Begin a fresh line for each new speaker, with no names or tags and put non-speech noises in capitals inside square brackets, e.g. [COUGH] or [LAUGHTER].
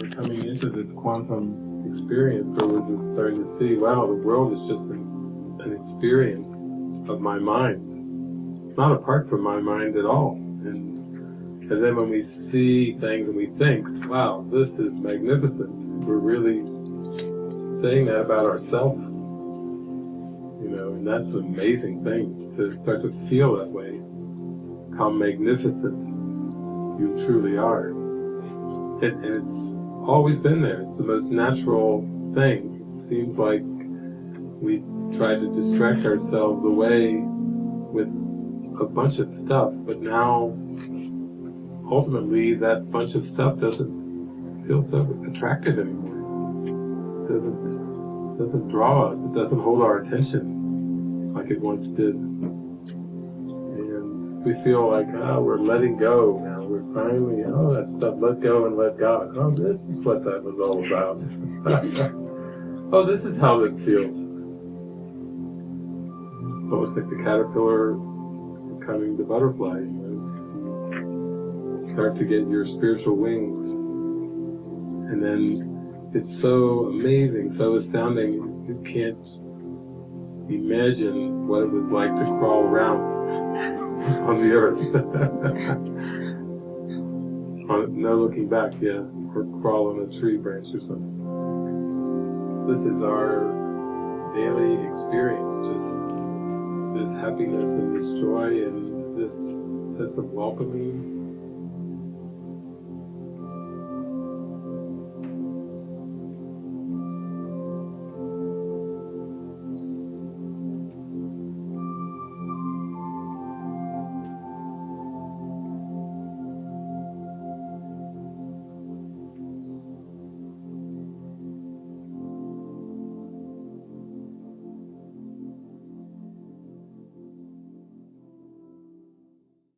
we're coming into this quantum experience where we're just starting to see, wow, the world is just an, an experience of my mind, not apart from my mind at all. And, and then when we see things and we think, wow, this is magnificent, we're really saying that about ourselves. You know, and that's an amazing thing to start to feel that way, how magnificent you truly are. It, it's always been there. It's the most natural thing. It seems like we try to distract ourselves away with a bunch of stuff, but now ultimately that bunch of stuff doesn't feel so attractive anymore. It doesn't doesn't draw us. It doesn't hold our attention like it once did. We feel like, oh, we're letting go now. We're finally, oh, that stuff, let go and let God. Oh, this is what that was all about. [LAUGHS] oh, this is how it feels. It's almost like the caterpillar becoming the butterfly. You know, start to get your spiritual wings. And then it's so amazing, so astounding, you can't imagine what it was like to crawl around [LAUGHS] on the earth. [LAUGHS] no looking back, yeah, or crawl on a tree branch or something. This is our daily experience, just this happiness and this joy and this sense of welcoming